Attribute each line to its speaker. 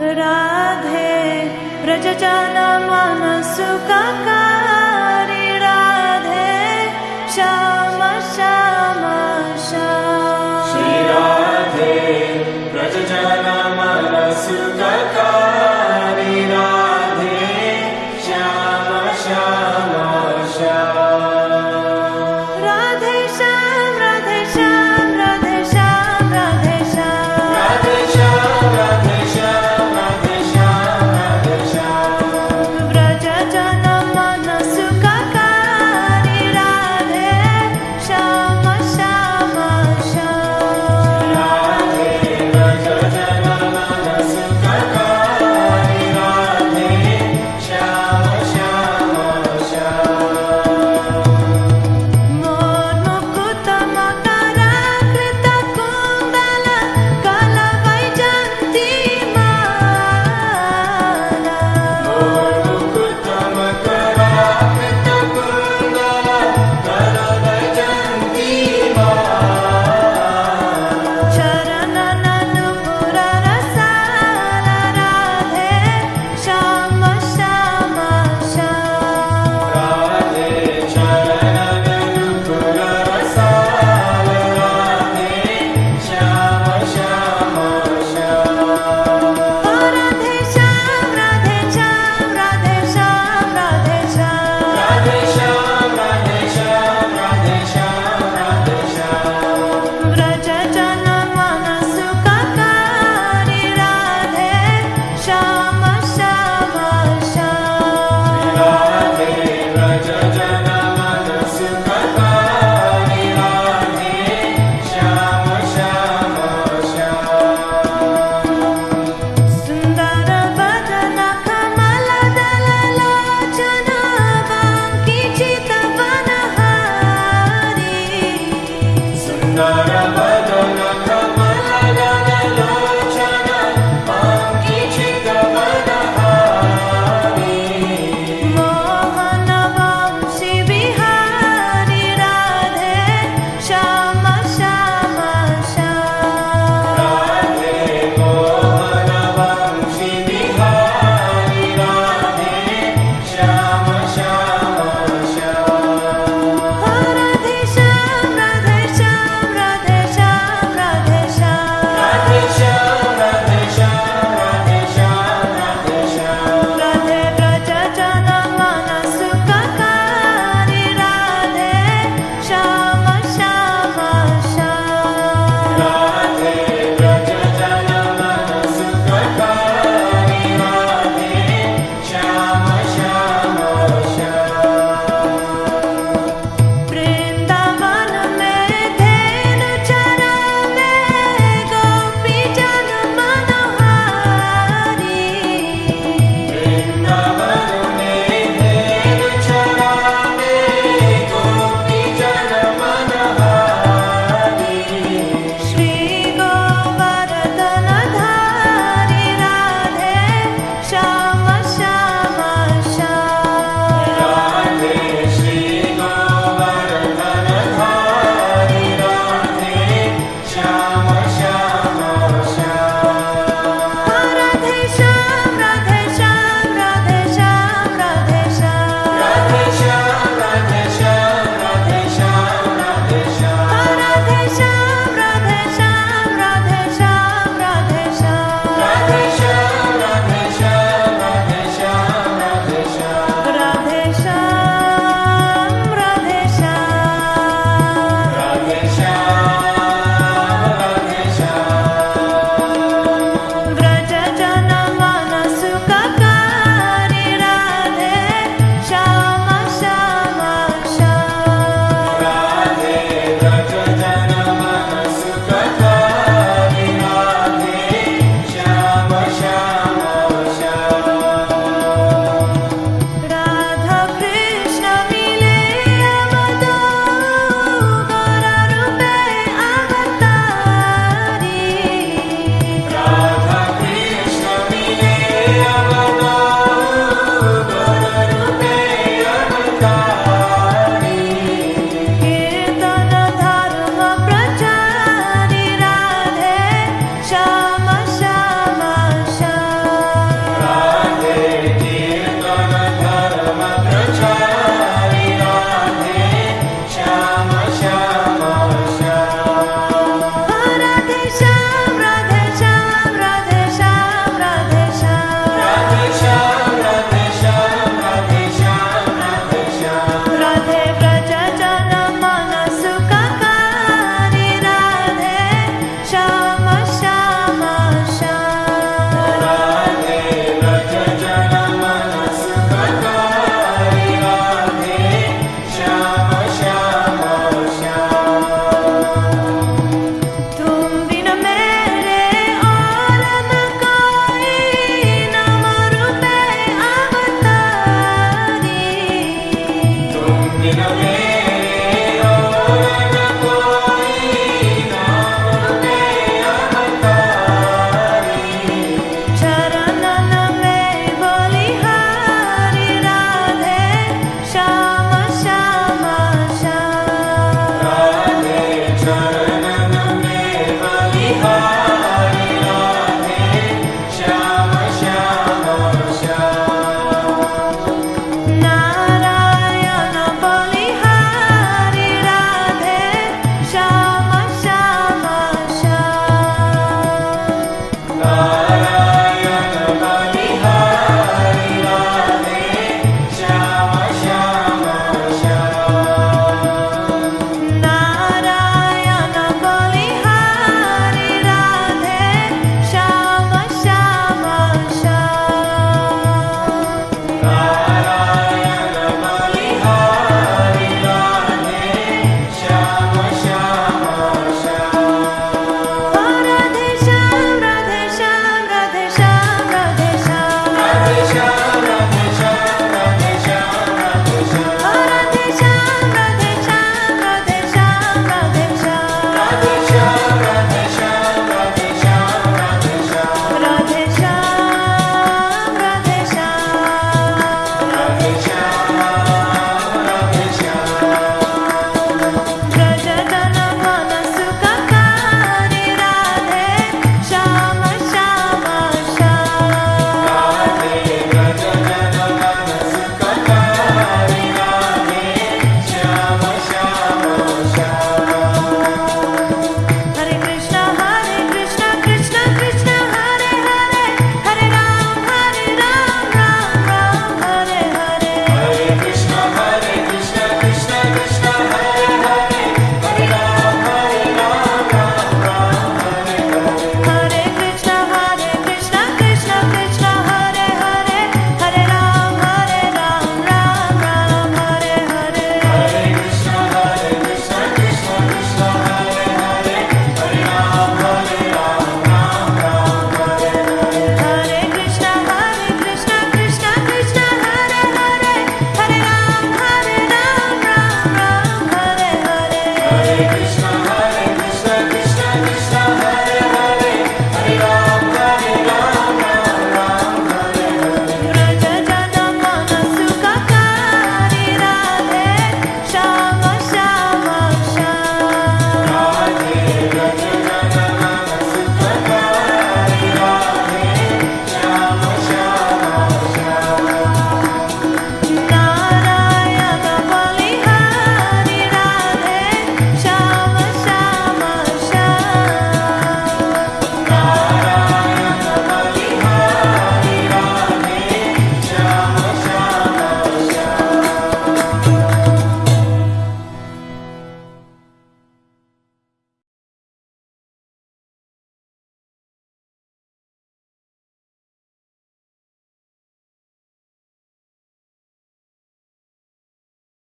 Speaker 1: Radhe व्रजजानमनसुकका